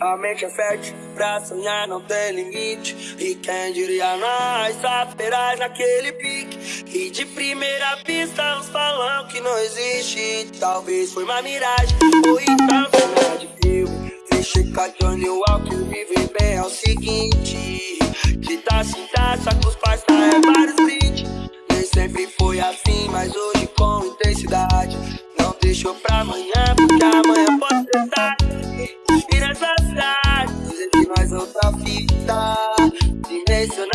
A mente é fértil, pra sonhar não tem limite. E quem diria nós, aperais naquele pique? E de primeira vista uns falam que não existe. Talvez foi uma miragem, ou então cena de filme Vixe, Johnny Walker, vive bem é o seguinte. De taça em taça, que os pais é vários brindes Nem sempre foi assim, mas hoje com intensidade. Não deixou pra amanhã, porque amanhã nós outra fita. Dimensional